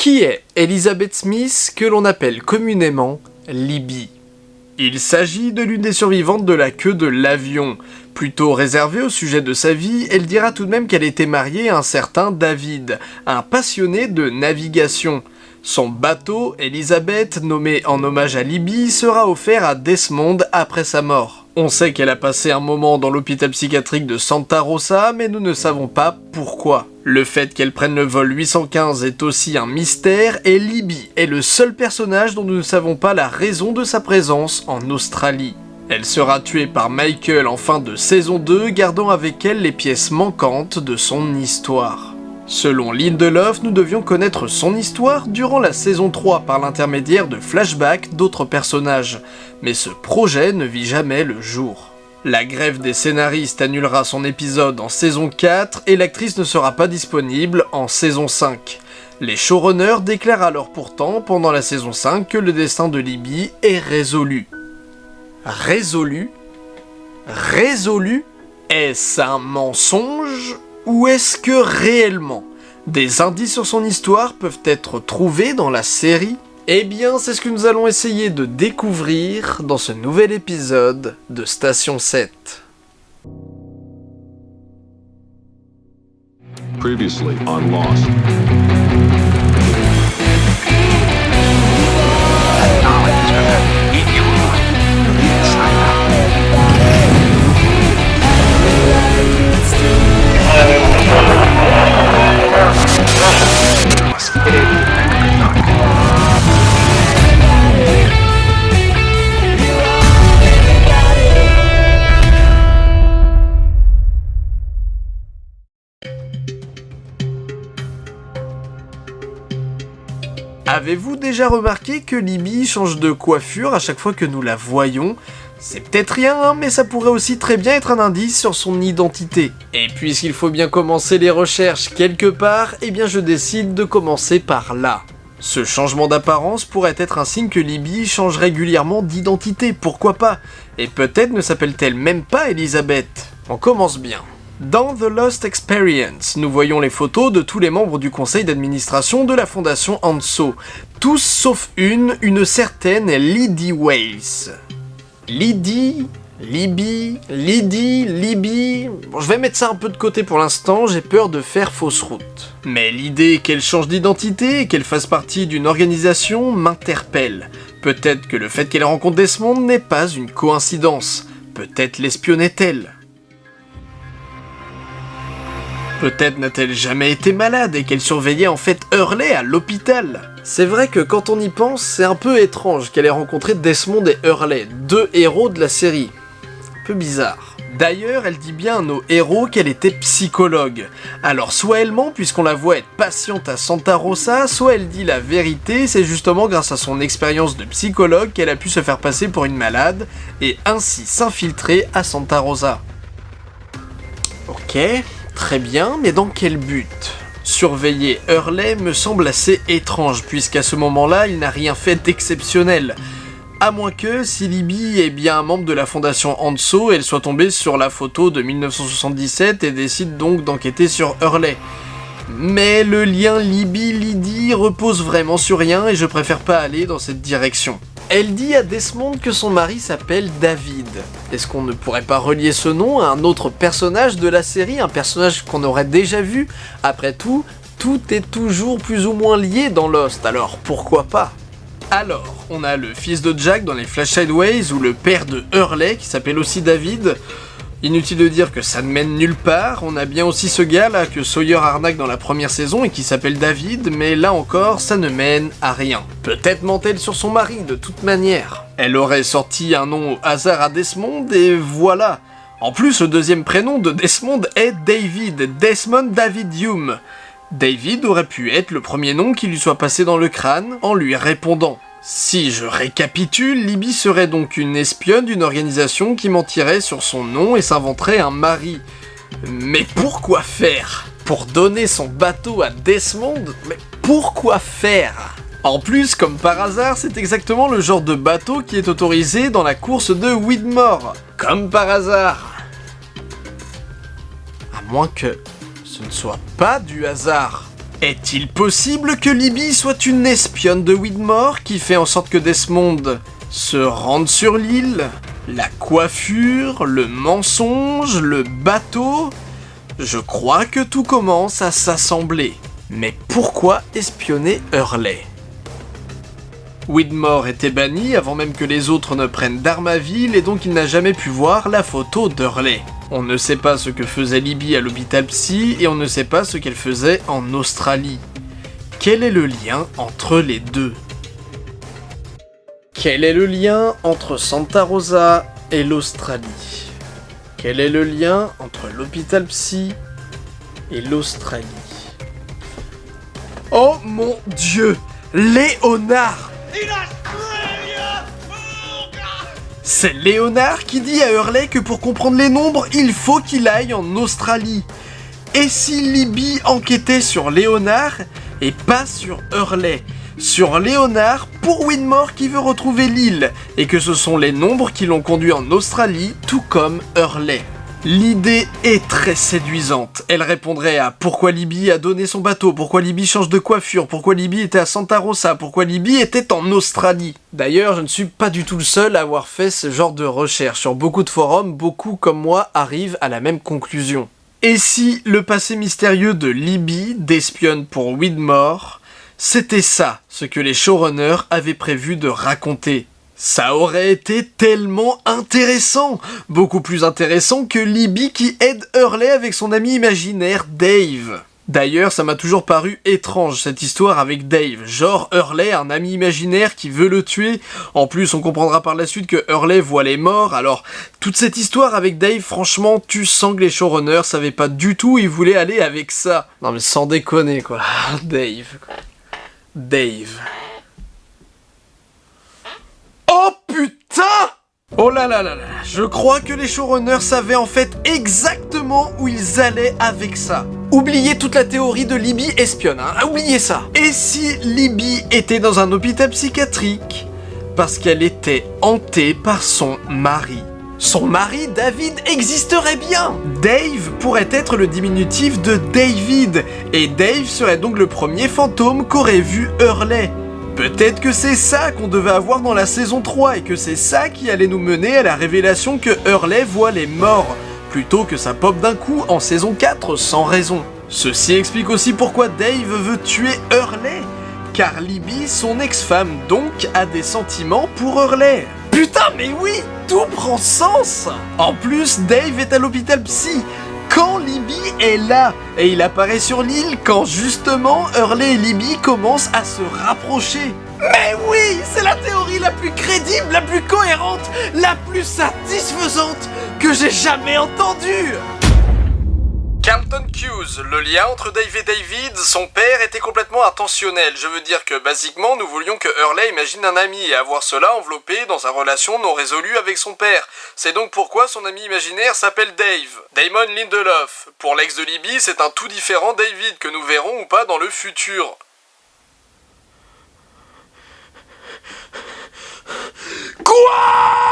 Qui est Elizabeth Smith, que l'on appelle communément Libby? Il s'agit de l'une des survivantes de la queue de l'avion. Plutôt réservée au sujet de sa vie, elle dira tout de même qu'elle était mariée à un certain David, un passionné de navigation. Son bateau, Elizabeth, nommé en hommage à Libby, sera offert à Desmond après sa mort. On sait qu'elle a passé un moment dans l'hôpital psychiatrique de Santa Rosa, mais nous ne savons pas pourquoi. Le fait qu'elle prenne le vol 815 est aussi un mystère, et Libby est le seul personnage dont nous ne savons pas la raison de sa présence en Australie. Elle sera tuée par Michael en fin de saison 2, gardant avec elle les pièces manquantes de son histoire. Selon Lindelof, nous devions connaître son histoire durant la saison 3 par l'intermédiaire de flashbacks d'autres personnages, mais ce projet ne vit jamais le jour. La grève des scénaristes annulera son épisode en saison 4 et l'actrice ne sera pas disponible en saison 5. Les showrunners déclarent alors pourtant pendant la saison 5 que le destin de Libby est résolu. Résolu? Résolu? Est-ce un mensonge ou est-ce que réellement? Des indices sur son histoire peuvent être trouvés dans la série Eh bien, c'est ce que nous allons essayer de découvrir dans ce nouvel épisode de Station 7. Previously on Lost. Avez-vous déjà remarqué que Libby change de coiffure à chaque fois que nous la voyons? C'est peut-être rien, hein, mais ça pourrait aussi très bien être un indice sur son identité. Et puisqu'il faut bien commencer les recherches quelque part, eh bien je décide de commencer par là. Ce changement d'apparence pourrait être un signe que Libby change régulièrement d'identité, pourquoi pas? Et peut-être ne s'appelle-t-elle même pas Elisabeth? On commence bien. Dans The Lost Experience, nous voyons les photos de tous les membres du conseil d'administration de la fondation Anso, tous sauf une, une certaine Lydie Weiss. Lydie, Libby, Lydie, Libby... Bon, je vais mettre ça un peu de côté pour l'instant, j'ai peur de faire fausse route. Mais l'idée qu'elle change d'identité qu'elle fasse partie d'une organisation m'interpelle. Peut-être que le fait qu'elle rencontre Desmond n'est pas une coïncidence. Peut-être l'espionnait-elle. Peut-être n'a-t-elle jamais été malade et qu'elle surveillait en fait Hurley à l'hôpital. C'est vrai que quand on y pense, c'est un peu étrange qu'elle ait rencontré Desmond et Hurley, deux héros de la série. Un peu bizarre. D'ailleurs, elle dit bien à nos héros qu'elle était psychologue. Alors soit elle ment puisqu'on la voit être patiente à Santa Rosa, soit elle dit la vérité, c'est justement grâce à son expérience de psychologue qu'elle a pu se faire passer pour une malade et ainsi s'infiltrer à Santa Rosa. Ok, Très bien, mais dans quel but? Surveiller Hurley me semble assez étrange, puisqu'à ce moment-là, il n'a rien fait d'exceptionnel. À moins que, si Libby est bien un membre de la fondation Hanso, elle soit tombée sur la photo de 1977 et décide donc d'enquêter sur Hurley. Mais le lien Libby-Lydie repose vraiment sur rien et je préfère pas aller dans cette direction. Elle dit à Desmond que son mari s'appelle David. Est-ce qu'on ne pourrait pas relier ce nom à un autre personnage de la série, un personnage qu'on aurait déjà vu? Après tout, tout est toujours plus ou moins lié dans Lost, alors pourquoi pas? Alors, on a le fils de Jack dans les Flash Sideways ou le père de Hurley qui s'appelle aussi David. Inutile de dire que ça ne mène nulle part, on a bien aussi ce gars là que Sawyer arnaque dans la première saison et qui s'appelle David, mais là encore ça ne mène à rien. Peut-être ment-elle sur son mari de toute manière. Elle aurait sorti un nom au hasard à Desmond et voilà. En plus le deuxième prénom de Desmond est David, Desmond David Hume. David aurait pu être le premier nom qui lui soit passé dans le crâne en lui répondant. Si je récapitule, Libby serait donc une espionne d'une organisation qui mentirait sur son nom et s'inventerait un mari. Mais pourquoi faire? Pour donner son bateau à Desmond? Mais pourquoi faire? En plus, comme par hasard, c'est exactement le genre de bateau qui est autorisé dans la course de Widmore. Comme par hasard. À moins que ce ne soit pas du hasard. Est-il possible que Libby soit une espionne de Widmore qui fait en sorte que Desmond se rende sur l'île? La coiffure, le mensonge, le bateau? Je crois que tout commence à s'assembler. Mais pourquoi espionner Hurley? Widmore était banni avant même que les autres ne prennent d'Armaville et donc il n'a jamais pu voir la photo d'Hurley. On ne sait pas ce que faisait Libby à l'hôpital psy et on ne sait pas ce qu'elle faisait en Australie. Quel est le lien entre les deux? Quel est le lien entre Santa Rosa et l'Australie? Quel est le lien entre l'hôpital psy et l'Australie? Oh mon dieu! Léonard C'est Léonard qui dit à Hurley que pour comprendre les nombres, il faut qu'il aille en Australie. Et si Libby enquêtait sur Léonard et pas sur Hurley? Sur Léonard pour Winmore qui veut retrouver l'île, et que ce sont les nombres qui l'ont conduit en Australie, tout comme Hurley. L'idée est très séduisante. Elle répondrait à pourquoi Libby a donné son bateau, pourquoi Libby change de coiffure, pourquoi Libby était à Santa Rosa, pourquoi Libby était en Australie. D'ailleurs, je ne suis pas du tout le seul à avoir fait ce genre de recherche. Sur beaucoup de forums, beaucoup comme moi arrivent à la même conclusion. Et si le passé mystérieux de Libby, d'espionne pour Widmore, c'était ça ce que les showrunners avaient prévu de raconter? Ça aurait été tellement intéressant Beaucoup plus intéressant que Libby qui aide Hurley avec son ami imaginaire Dave. D'ailleurs, ça m'a toujours paru étrange cette histoire avec Dave. Genre Hurley, un ami imaginaire qui veut le tuer. En plus, on comprendra par la suite que Hurley voit les morts. Alors, toute cette histoire avec Dave, franchement, tu sens que les showrunners savaient pas du tout où ils voulaient aller avec ça. Non mais sans déconner quoi. Dave. Dave. Oh putain Oh je crois que les showrunners savaient en fait exactement où ils allaient avec ça. Oubliez toute la théorie de Libby espionne, hein, oubliez ça. Et si Libby était dans un hôpital psychiatrique? Parce qu'elle était hantée par son mari son mari David existerait bien Dave pourrait être le diminutif de David, et Dave serait donc le premier fantôme qu'aurait vu Hurley. Peut-être que c'est ça qu'on devait avoir dans la saison 3 et que c'est ça qui allait nous mener à la révélation que Hurley voit les morts, plutôt que ça pop d'un coup en saison 4 sans raison. Ceci explique aussi pourquoi Dave veut tuer Hurley, car Libby, son ex-femme donc, a des sentiments pour Hurley. Putain mais oui, tout prend sens En plus, Dave est à l'hôpital psy, quand Libby est là. Et il apparaît sur l'île quand justement Hurley et Libby commencent à se rapprocher. Mais oui, c'est la théorie la plus crédible, la plus cohérente, la plus satisfaisante que j'ai jamais entendue Carlton Hughes, le lien entre Dave et David, son père était complètement intentionnel. Je veux dire que, basiquement, nous voulions que Hurley imagine un ami et avoir cela enveloppé dans une relation non résolue avec son père. C'est donc pourquoi son ami imaginaire s'appelle Dave. Damon Lindelof. Pour l'ex de Libby, c'est un tout différent David que nous verrons ou pas dans le futur. Quoi?